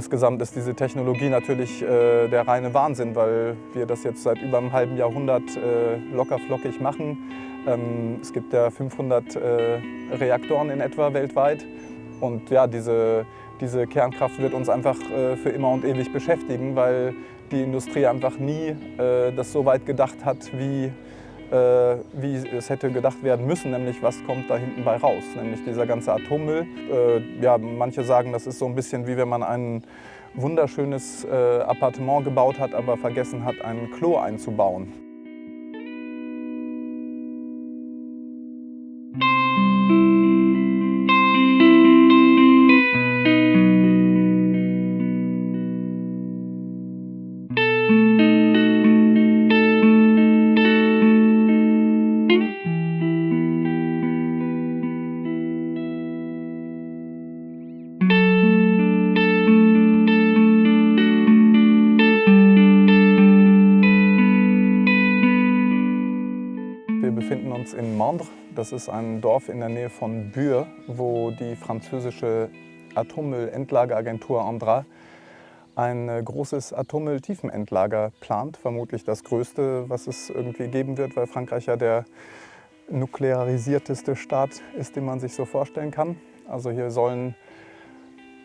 Insgesamt ist diese Technologie natürlich äh, der reine Wahnsinn, weil wir das jetzt seit über einem halben Jahrhundert äh, lockerflockig machen. Ähm, es gibt ja 500 äh, Reaktoren in etwa weltweit. Und ja, diese, diese Kernkraft wird uns einfach äh, für immer und ewig beschäftigen, weil die Industrie einfach nie äh, das so weit gedacht hat, wie äh, wie es hätte gedacht werden müssen, nämlich was kommt da hinten bei raus, nämlich dieser ganze Atommüll. Äh, ja, manche sagen, das ist so ein bisschen wie wenn man ein wunderschönes äh, Appartement gebaut hat, aber vergessen hat, ein Klo einzubauen. Uns in Mandre. Das ist ein Dorf in der Nähe von Bure, wo die französische Atommüllendlageragentur Andra ein äh, großes Atommülltiefenendlager plant. Vermutlich das größte, was es irgendwie geben wird, weil Frankreich ja der nuklearisierteste Staat ist, den man sich so vorstellen kann. Also hier sollen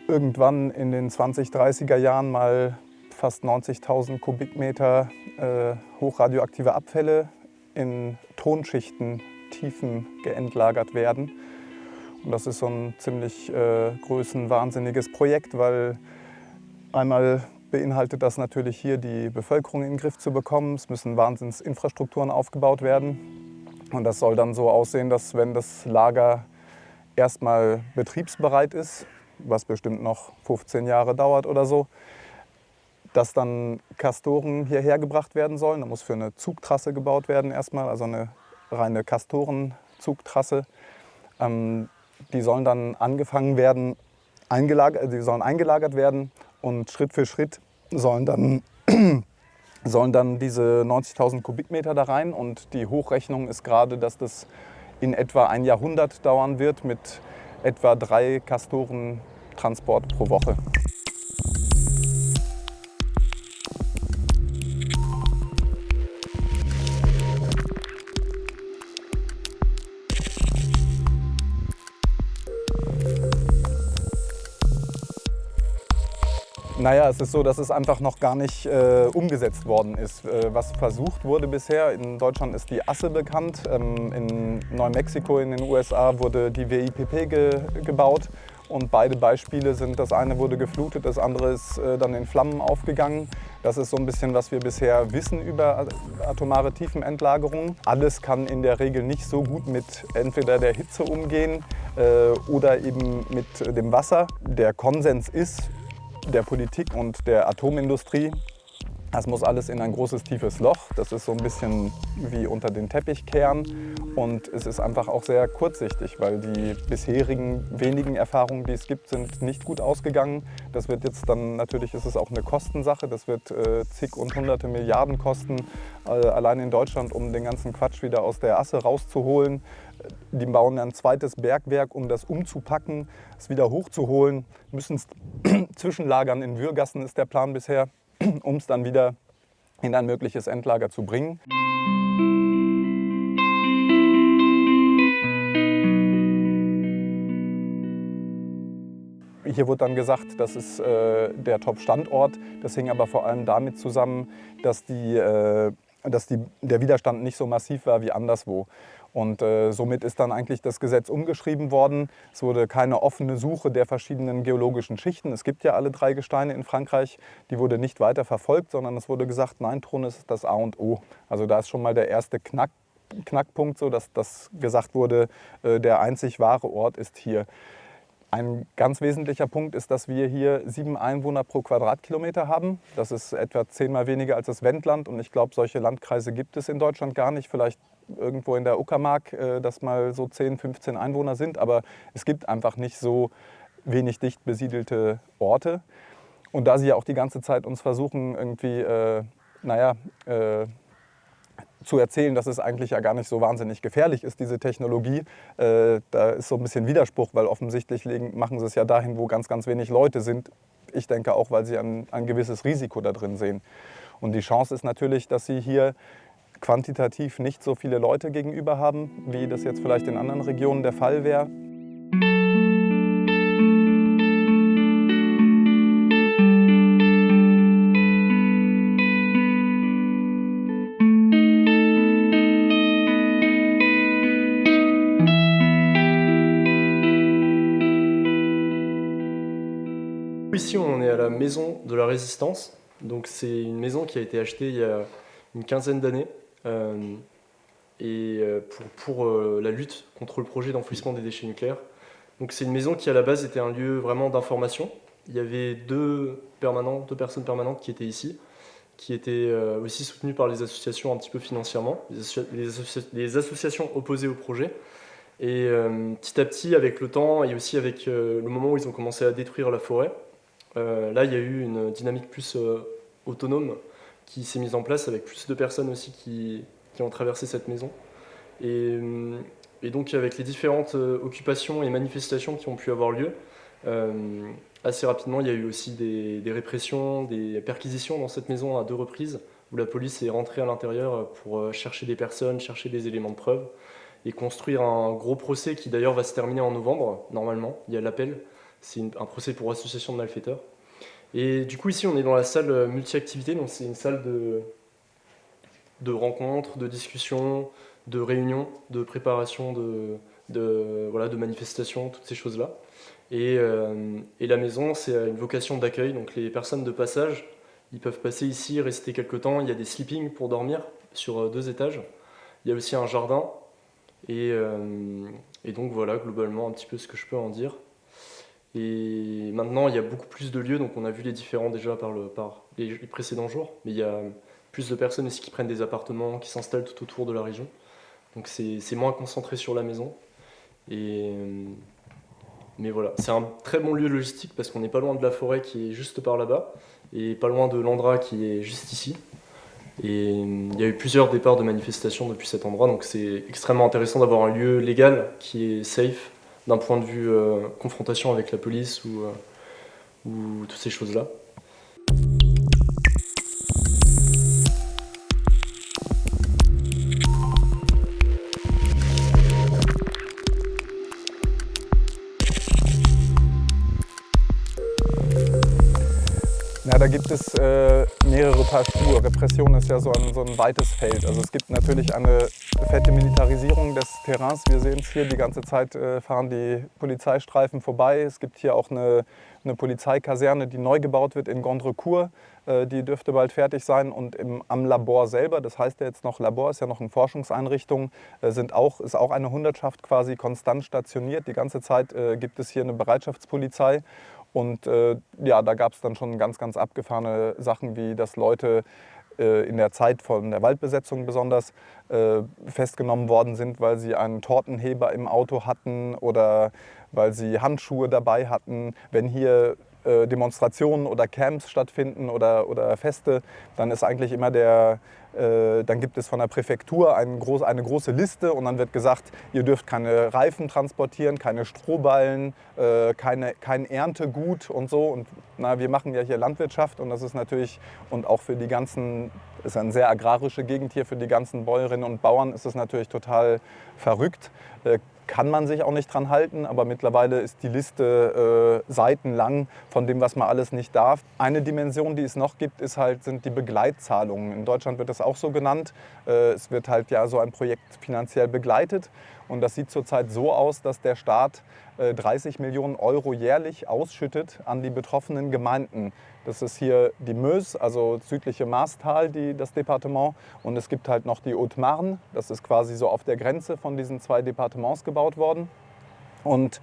irgendwann in den 20, 30er Jahren mal fast 90.000 Kubikmeter äh, hochradioaktive Abfälle in Tonschichten Tiefen geentlagert werden. Und das ist so ein ziemlich äh, größenwahnsinniges Projekt, weil einmal beinhaltet das natürlich hier die Bevölkerung in den Griff zu bekommen. Es müssen Wahnsinnsinfrastrukturen aufgebaut werden. Und das soll dann so aussehen, dass wenn das Lager erstmal betriebsbereit ist, was bestimmt noch 15 Jahre dauert oder so, dass dann Kastoren hierher gebracht werden sollen. Da muss für eine Zugtrasse gebaut werden erstmal, also eine reine Kastorenzugtrasse. Ähm, die sollen dann angefangen werden, eingelagert, die sollen eingelagert werden und Schritt für Schritt sollen dann, sollen dann diese 90.000 Kubikmeter da rein. Und die Hochrechnung ist gerade, dass das in etwa ein Jahrhundert dauern wird mit etwa drei Kastoren Transport pro Woche. Naja, es ist so, dass es einfach noch gar nicht äh, umgesetzt worden ist. Äh, was versucht wurde bisher, in Deutschland ist die Asse bekannt, ähm, in Neumexiko in den USA wurde die WIPP ge gebaut und beide Beispiele sind, das eine wurde geflutet, das andere ist äh, dann in Flammen aufgegangen. Das ist so ein bisschen, was wir bisher wissen über atomare Tiefenentlagerung. Alles kann in der Regel nicht so gut mit entweder der Hitze umgehen äh, oder eben mit dem Wasser. Der Konsens ist, der Politik und der Atomindustrie. Das muss alles in ein großes, tiefes Loch. Das ist so ein bisschen wie unter den Teppich kehren. Und es ist einfach auch sehr kurzsichtig, weil die bisherigen wenigen Erfahrungen, die es gibt, sind nicht gut ausgegangen. Das wird jetzt dann, natürlich ist es auch eine Kostensache. Das wird äh, zig und hunderte Milliarden kosten, äh, allein in Deutschland, um den ganzen Quatsch wieder aus der Asse rauszuholen. Die bauen ein zweites Bergwerk, um das umzupacken, es wieder hochzuholen, müssen es zwischenlagern in Würgassen ist der Plan bisher, um es dann wieder in ein mögliches Endlager zu bringen. Hier wurde dann gesagt, das ist äh, der Top-Standort. Das hing aber vor allem damit zusammen, dass, die, äh, dass die, der Widerstand nicht so massiv war wie anderswo. Und äh, somit ist dann eigentlich das Gesetz umgeschrieben worden. Es wurde keine offene Suche der verschiedenen geologischen Schichten. Es gibt ja alle drei Gesteine in Frankreich. Die wurde nicht weiter verfolgt, sondern es wurde gesagt, nein, Thron ist das A und O. Also da ist schon mal der erste Knack, Knackpunkt, so dass das gesagt wurde, äh, der einzig wahre Ort ist hier. Ein ganz wesentlicher Punkt ist, dass wir hier sieben Einwohner pro Quadratkilometer haben. Das ist etwa zehnmal weniger als das Wendland und ich glaube, solche Landkreise gibt es in Deutschland gar nicht. Vielleicht irgendwo in der Uckermark, äh, dass mal so 10, 15 Einwohner sind, aber es gibt einfach nicht so wenig dicht besiedelte Orte. Und da sie ja auch die ganze Zeit uns versuchen, irgendwie, äh, naja, äh, zu erzählen, dass es eigentlich ja gar nicht so wahnsinnig gefährlich ist, diese Technologie. Äh, da ist so ein bisschen Widerspruch, weil offensichtlich legen, machen sie es ja dahin, wo ganz, ganz wenig Leute sind. Ich denke auch, weil sie ein, ein gewisses Risiko da drin sehen. Und die Chance ist natürlich, dass sie hier quantitativ nicht so viele Leute gegenüber haben, wie das jetzt vielleicht in anderen Regionen der Fall wäre. Ici, on est à la maison de la Résistance. Donc, c'est une maison qui a été achetée il y a une quinzaine d'années et euh, pour, pour euh, la lutte contre le projet d'enfouissement des déchets nucléaires. Donc, c'est une maison qui, à la base, était un lieu vraiment d'information. Il y avait deux, permanents, deux personnes permanentes qui étaient ici, qui étaient aussi soutenues par les associations un petit peu financièrement, les, associa les, associa les associations opposées au projet. Et petit à petit, avec le temps et aussi avec le moment où ils ont commencé à détruire la forêt, euh, là, il y a eu une dynamique plus euh, autonome qui s'est mise en place avec plus de personnes aussi qui, ont traversé cette maison. Euh, et, donc avec les différentes occupations et manifestations qui ont pu avoir lieu, assez rapidement il y a eu aussi des, des, répressions, des perquisitions dans cette maison à deux reprises, où la police est rentrée à l'intérieur pour chercher des personnes, chercher des éléments de preuve, et construire un gros procès qui d'ailleurs va se terminer en novembre, normalement, il y a l'appel, c'est un procès pour association de malfaiteurs. Et du coup, ici, on est dans la salle euh, multi-activité, donc c'est une salle de, de rencontres, de discussions, de réunions, de préparation, de, voilà, de manifestations, toutes ces choses-là. Et, euh, la maison, c'est une vocation d'accueil, donc les personnes de passage, ils peuvent passer ici, rester quelques temps. Il y a des sleeping pour dormir sur euh, deux étages. Il y a aussi un jardin. Et, et donc voilà, globalement, un petit peu ce que je peux en dire. Et maintenant, il y a beaucoup plus de lieux, donc on a vu les différents déjà par, le, par les, précédents jours, mais il y a plus de personnes aussi qui prennent des appartements, qui s'installent tout autour de la région. Donc c'est moins concentré sur la maison. Mais voilà, c'est un très bon lieu logistique parce qu'on n'est pas loin de la forêt qui est juste par là-bas, et pas loin de l'Andra qui est juste ici. Et il y a eu plusieurs départs de manifestations depuis cet endroit, donc c'est extrêmement intéressant d'avoir un lieu légal qui est safe, d'un point de vue euh, confrontation avec la police ou, euh, ou toutes ces choses-là. Da gibt es äh, mehrere Paar Schuhe. Repression ist ja so ein, so ein weites Feld. Also es gibt natürlich eine fette Militarisierung des Terrains. Wir sehen es hier, die ganze Zeit äh, fahren die Polizeistreifen vorbei. Es gibt hier auch eine, eine Polizeikaserne, die neu gebaut wird in Gondrecourt. Äh, die dürfte bald fertig sein. Und im, am Labor selber, das heißt ja jetzt noch Labor, ist ja noch eine Forschungseinrichtung, äh, sind auch, ist auch eine Hundertschaft quasi konstant stationiert. Die ganze Zeit äh, gibt es hier eine Bereitschaftspolizei. Und äh, ja, da gab es dann schon ganz, ganz abgefahrene Sachen, wie dass Leute äh, in der Zeit von der Waldbesetzung besonders äh, festgenommen worden sind, weil sie einen Tortenheber im Auto hatten oder weil sie Handschuhe dabei hatten. Wenn hier äh, Demonstrationen oder Camps stattfinden oder, oder Feste, dann ist eigentlich immer der, äh, dann gibt es von der Präfektur eine, groß, eine große Liste und dann wird gesagt, ihr dürft keine Reifen transportieren, keine Strohballen, äh, keine, kein Erntegut und so. Und na, wir machen ja hier Landwirtschaft und das ist natürlich, und auch für die ganzen, ist eine sehr agrarische Gegend hier, für die ganzen Bäuerinnen und Bauern ist es natürlich total verrückt kann man sich auch nicht dran halten, aber mittlerweile ist die Liste äh, seitenlang von dem, was man alles nicht darf. Eine Dimension, die es noch gibt, ist halt, sind die Begleitzahlungen. In Deutschland wird das auch so genannt. Äh, es wird halt ja so ein Projekt finanziell begleitet und das sieht zurzeit so aus, dass der Staat 30 äh, Millionen Euro jährlich ausschüttet an die betroffenen Gemeinden. Das ist hier die Meuse, also südliche Maastal, die, das Departement. Und es gibt halt noch die Haute-Marne, das ist quasi so auf der Grenze von diesen zwei Departements gebaut worden. Und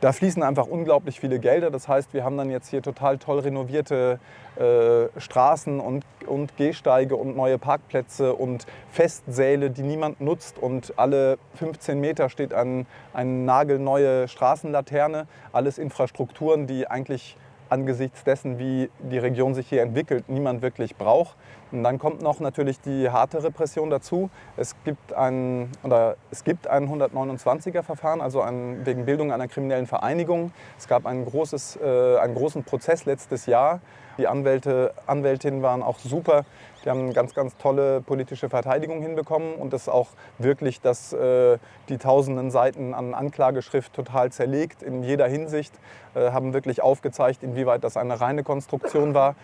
da fließen einfach unglaublich viele Gelder. Das heißt, wir haben dann jetzt hier total toll renovierte äh, Straßen und, und Gehsteige und neue Parkplätze und Festsäle, die niemand nutzt. Und alle 15 Meter steht ein, eine nagelneue Straßenlaterne. Alles Infrastrukturen, die eigentlich angesichts dessen, wie die Region sich hier entwickelt, niemand wirklich braucht. Und dann kommt noch natürlich die harte Repression dazu. Es gibt ein, oder es gibt ein 129er Verfahren, also ein, wegen Bildung einer kriminellen Vereinigung. Es gab ein großes, äh, einen großen Prozess letztes Jahr. Die Anwälte, Anwältinnen waren auch super. Die haben eine ganz, ganz tolle politische Verteidigung hinbekommen und das auch wirklich dass äh, die tausenden Seiten an Anklageschrift total zerlegt in jeder Hinsicht, äh, haben wirklich aufgezeigt, inwieweit das eine reine Konstruktion war.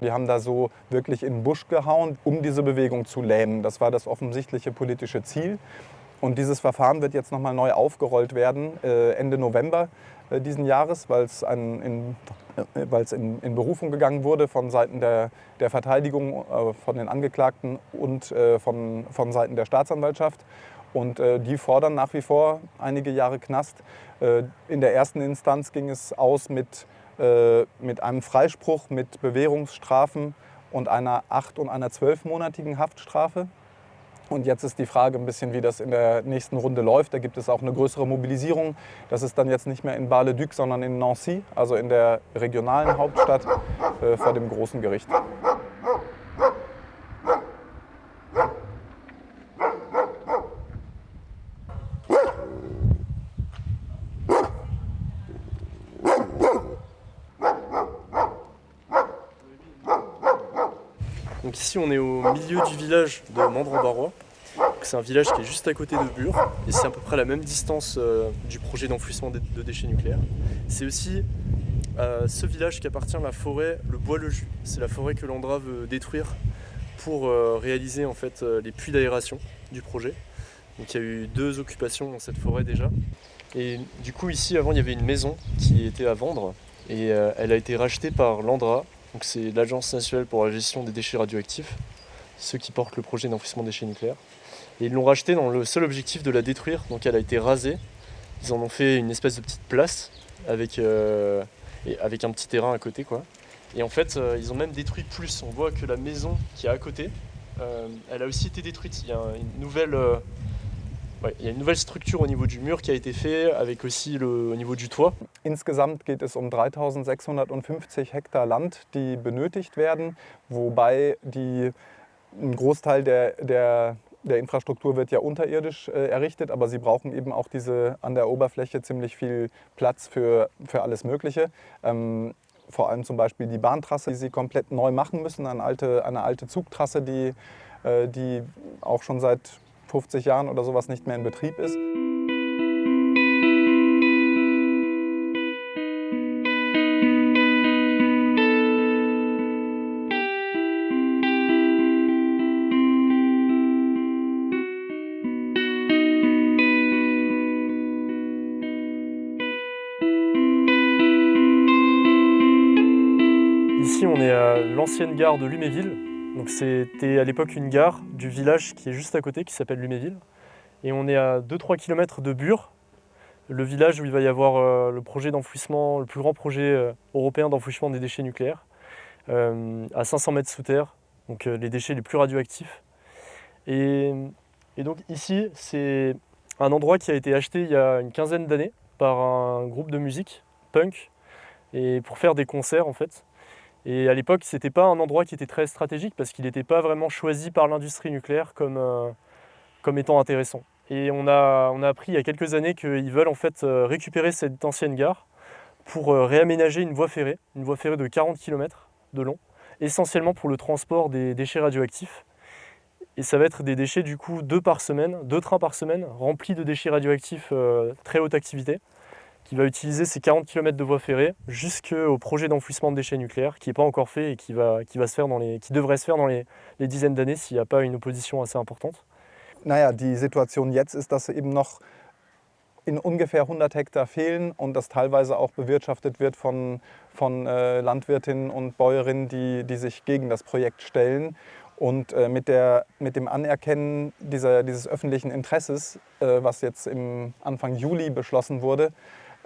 Die haben da so wirklich in den Busch gehauen, um diese Bewegung zu lähmen. Das war das offensichtliche politische Ziel. Und dieses Verfahren wird jetzt nochmal neu aufgerollt werden, äh, Ende November diesen Jahres, weil es in, äh, in, in, Berufung gegangen wurde von Seiten der, der Verteidigung, von den Angeklagten und von, von Seiten der Staatsanwaltschaft. Und die fordern nach wie vor einige Jahre Knast. in der ersten Instanz ging es aus mit äh, mit einem Freispruch mit Bewährungsstrafen und einer acht- und einer zwölfmonatigen Haftstrafe. Und jetzt ist die Frage ein bisschen, wie das in der nächsten Runde läuft. Da gibt es auch eine größere Mobilisierung. Das ist dann jetzt nicht mehr in Bar-le-Duc, sondern in Nancy, also in der regionalen Hauptstadt äh, vor dem großen Gericht. Donc ici on est au milieu du village de Mandran-Barrois. C'est un village qui est juste à côté de Bure et c'est à peu près la même distance euh, du projet d'enfouissement de, déchets nucléaires. C'est aussi euh, ce village qui appartient à la forêt, le bois le jus. C'est la forêt que l'Andra veut détruire pour euh, réaliser en fait les puits d'aération du projet. Il y a eu deux occupations dans cette forêt déjà. Et du coup ici avant il y avait une maison qui était à vendre et elle a été rachetée par l'Andra c'est l'Agence nationale pour la gestion des déchets radioactifs, ceux qui portent le projet d'enfouissement des déchets nucléaires. Et ils l'ont rachetée dans le seul objectif de la détruire, donc elle a été rasée. Ils en ont fait une espèce de petite place avec, euh, un petit terrain à côté. quoi. Et en fait, euh, ils ont même détruit plus. On voit que la maison qui est à côté, euh, elle a aussi été détruite. Il y a une nouvelle Ouais, il y a une nouvelle structure au niveau du mur qui a été fait, avec aussi le, au niveau du toit. Insgesamt geht es um 3650 Hektar Land, die benötigt werden, wobei die, ein Großteil der, der, der Infrastruktur wird ja unterirdisch äh, errichtet, aber sie brauchen eben auch diese an der Oberfläche ziemlich viel Platz für, für alles Mögliche. Ähm, vor allem zum Beispiel die Bahntrasse, die sie komplett neu machen müssen, eine alte, eine alte Zugtrasse, die, äh, die auch schon seit 50 Jahren oder sowas nicht mehr in Betrieb ist. Ici, on est à l'ancienne gare de Luméville, c'était à l'époque une gare du village qui est juste à côté, qui s'appelle Luméville. Et on est à 2-3 km de Bure, le village où il va y avoir euh, le projet d'enfouissement, le plus grand projet euh, européen d'enfouissement des déchets nucléaires, euh, à 500 mètres sous terre, donc les déchets les plus radioactifs. Et donc ici, c'est un endroit qui a été acheté il y a une quinzaine d'années par un groupe de musique, punk, et pour faire des concerts en fait. Et à l'époque, ce n'était pas un endroit qui était très stratégique parce qu'il n'était pas vraiment choisi par l'industrie nucléaire comme, euh, étant intéressant. Et on a, on a appris il y a quelques années qu'ils veulent en fait euh, récupérer cette ancienne gare pour euh, réaménager une voie ferrée, une voie ferrée de 40 km de long, essentiellement pour le transport des déchets radioactifs. Et ça va être des déchets du coup deux par semaine, deux trains par semaine, remplis de déchets radioactifs très haute activité qui va utiliser ces 40 km de voie ferrée jusqu'au projet d'enfouissement de déchets nucléaires qui n'est pas encore fait et qui, va, qui, va se faire dans les, qui devrait se faire dans les, les dizaines d'années s'il n'y a pas une opposition assez importante. Naja, die Situation jetzt ist, dass eben noch in ungefähr 100 Hektar fehlen und das teilweise auch bewirtschaftet wird von, von äh, Landwirtinnen und Bäuerinnen, die, die sich gegen das Projekt stellen. Und äh, mit, der, mit dem Anerkennen dieser, dieses öffentlichen Interesses, äh, was jetzt im Anfang Juli beschlossen wurde,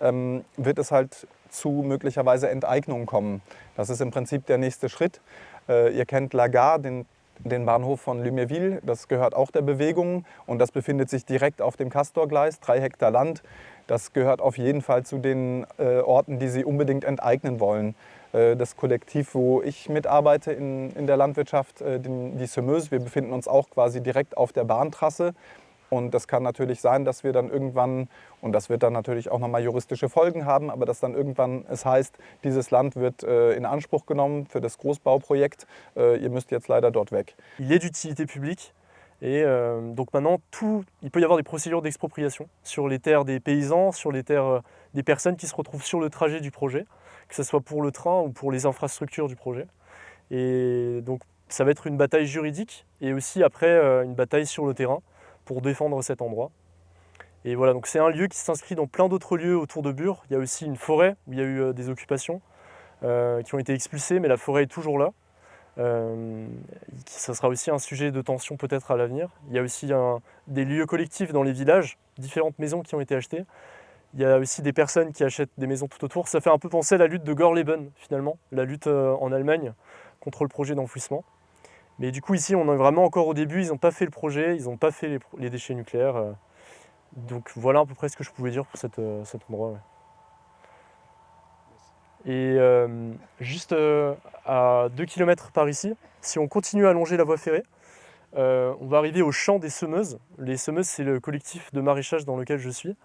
ähm, wird es halt zu möglicherweise Enteignungen kommen. Das ist im Prinzip der nächste Schritt. Äh, ihr kennt Lagar, den, den Bahnhof von Luméville, das gehört auch der Bewegung und das befindet sich direkt auf dem Castorgleis, drei Hektar Land. Das gehört auf jeden Fall zu den äh, Orten, die sie unbedingt enteignen wollen. Äh, das Kollektiv, wo ich mitarbeite in, in der Landwirtschaft, äh, die Semeuse, wir befinden uns auch quasi direkt auf der Bahntrasse. Und das kann natürlich sein, dass wir dann irgendwann, und das wird dann natürlich auch nochmal juristische Folgen haben, aber dass dann irgendwann es heißt, dieses Land wird äh, in Anspruch genommen für das Großbauprojekt, ihr müsst jetzt leider dort weg. Il est d'utilité publique. Et euh, donc maintenant, tout, il peut y avoir des procédures d'expropriation sur les terres des paysans, sur les terres euh, des personnes qui se retrouvent sur le trajet du projet, que ce soit pour le train ou pour les infrastructures du projet. Et donc ça va être une bataille juridique et aussi après euh, une bataille sur le terrain pour défendre cet endroit. Et voilà, donc c'est un lieu qui s'inscrit dans plein d'autres lieux autour de Bure. Il y a aussi une forêt où il y a eu des occupations qui ont été expulsées, mais la forêt est toujours là. Euh, ça sera aussi un sujet de tension peut-être à l'avenir. Il y a aussi des lieux collectifs dans les villages, différentes maisons qui ont été achetées. Il y a aussi des personnes qui achètent des maisons tout autour. Ça fait un peu penser à la lutte de Gorleben finalement, la lutte euh, en Allemagne contre le projet d'enfouissement. Mais du coup ici on est vraiment encore au début, ils n'ont pas fait le projet, ils n'ont pas fait les, déchets nucléaires. Euh. Donc voilà à peu près ce que je pouvais dire pour cet endroit. Et euh, juste euh, à 2 km par ici, si on continue à longer la voie ferrée, euh, on va arriver au champ des semeuses. Les semeuses, c'est le collectif de maraîchage dans lequel je suis.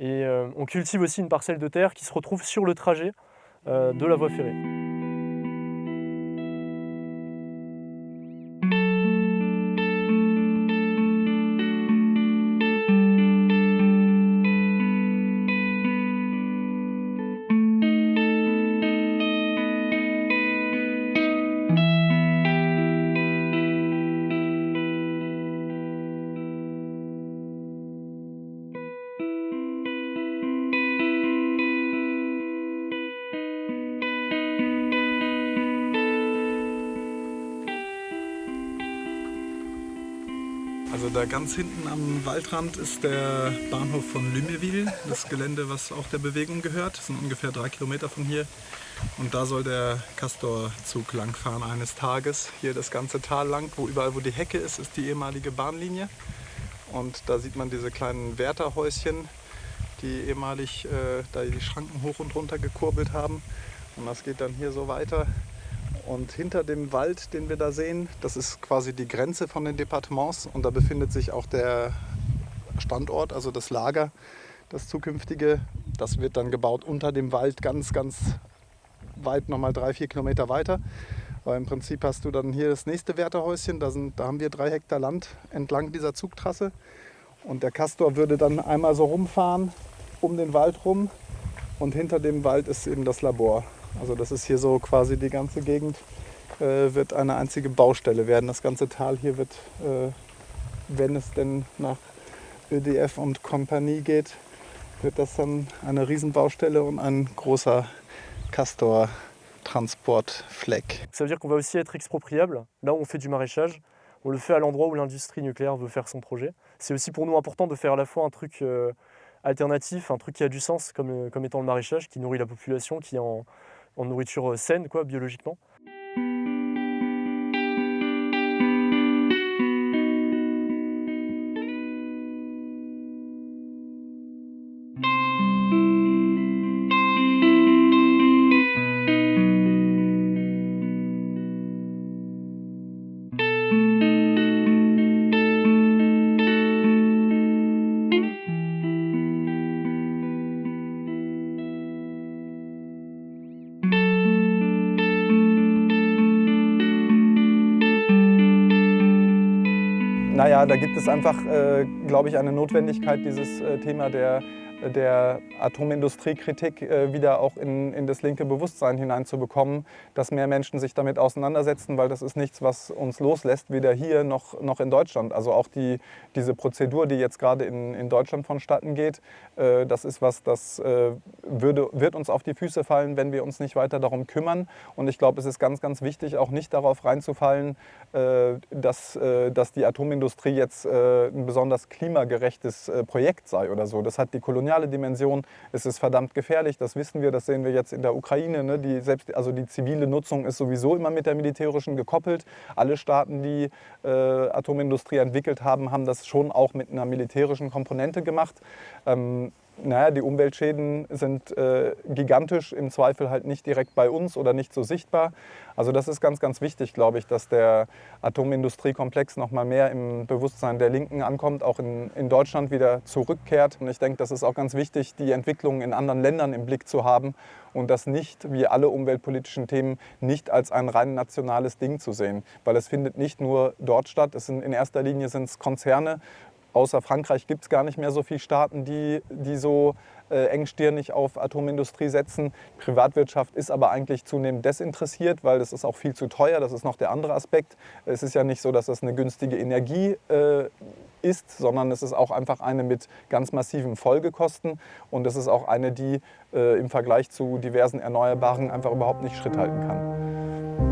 Et on cultive aussi une parcelle de terre qui se retrouve sur le trajet de la voie ferrée. Also da ganz hinten am Waldrand ist der Bahnhof von Luméville, das Gelände, was auch der Bewegung gehört. Das sind ungefähr drei Kilometer von hier. Und da soll der Castor-Zug langfahren eines Tages. Hier das ganze Tal lang, wo überall wo die Hecke ist, ist die ehemalige Bahnlinie. Und da sieht man diese kleinen Wärterhäuschen, die ehemalig äh, da die Schranken hoch und runter gekurbelt haben. Und das geht dann hier so weiter und hinter dem Wald, den wir da sehen, das ist quasi die Grenze von den Departements und da befindet sich auch der Standort, also das Lager, das zukünftige. Das wird dann gebaut unter dem Wald ganz, ganz weit, nochmal drei, vier Kilometer weiter. Aber im Prinzip hast du dann hier das nächste Wärterhäuschen, da, sind, da haben wir drei Hektar Land entlang dieser Zugtrasse. Und der Castor würde dann einmal so rumfahren, um den Wald rum. Und hinter dem Wald ist eben das Labor. Also das ist hier so quasi die ganze Gegend äh, wird eine einzige Baustelle werden. Das ganze Tal hier wird, äh, wenn es denn nach ÖDF und Kompanie geht, wird das dann eine Riesenbaustelle und ein großer Castor Transportfleck. Ça veut dire qu'on va aussi être expropriable. Là où on fait du maraîchage, on le fait à l'endroit où l'industrie nucléaire veut faire son projet. C'est aussi pour nous important de faire à la fois un truc euh, alternatif, un truc qui a du sens comme, euh, comme étant le maraîchage, qui nourrit la population, qui en, en nourriture saine, quoi, biologiquement. Naja, da gibt es einfach, äh, glaube ich, eine Notwendigkeit, dieses äh, Thema der der Atomindustriekritik äh, wieder auch in, in das linke Bewusstsein hineinzubekommen, dass mehr Menschen sich damit auseinandersetzen, weil das ist nichts, was uns loslässt, weder hier noch, noch in Deutschland. Also auch die, diese Prozedur, die jetzt gerade in, in Deutschland vonstatten geht, äh, das ist was, das äh, würde, wird uns auf die Füße fallen, wenn wir uns nicht weiter darum kümmern. Und ich glaube, es ist ganz, ganz wichtig, auch nicht darauf reinzufallen, dass, dass die Atomindustrie jetzt ein besonders klimagerechtes Projekt sei oder so. Das hat die Kolonial koloniale Dimension. Es ist verdammt gefährlich, das wissen wir, das sehen wir jetzt in der Ukraine. Ne? Die, selbst, also die zivile Nutzung ist sowieso immer mit der militärischen gekoppelt. Alle Staaten, die äh, Atomindustrie entwickelt haben, haben das schon auch mit einer militärischen Komponente gemacht. Ähm, naja, die Umweltschäden sind äh, gigantisch, im Zweifel halt nicht direkt bei uns oder nicht so sichtbar. Also das ist ganz, ganz wichtig, glaube ich, dass der Atomindustriekomplex noch mal mehr im Bewusstsein der Linken ankommt, auch in, in Deutschland wieder zurückkehrt. Und ich denke, das ist auch ganz wichtig, die Entwicklungen in anderen Ländern im Blick zu haben und das nicht, wie alle umweltpolitischen Themen, nicht als ein rein nationales Ding zu sehen. Weil es findet nicht nur dort statt, es sind, in erster Linie sind es Konzerne, außer Frankreich gibt es gar nicht mehr so viele Staaten, die, die so äh, engstirnig auf Atomindustrie setzen. Privatwirtschaft ist aber eigentlich zunehmend desinteressiert, weil das ist auch viel zu teuer. Das ist noch der andere Aspekt. Es ist ja nicht so, dass das eine günstige Energie äh, ist, sondern es ist auch einfach eine mit ganz massiven Folgekosten. Und es ist auch eine, die äh, im Vergleich zu diversen Erneuerbaren einfach überhaupt nicht Schritt halten kann.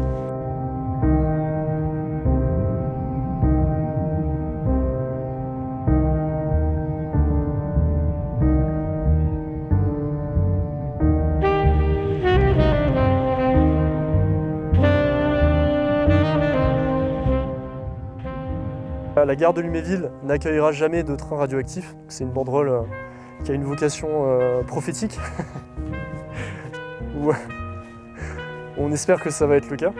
La gare de Luméville n'accueillera jamais de train radioactif. C'est une banderole euh, qui a une vocation euh, prophétique. On espère que ça va être le cas.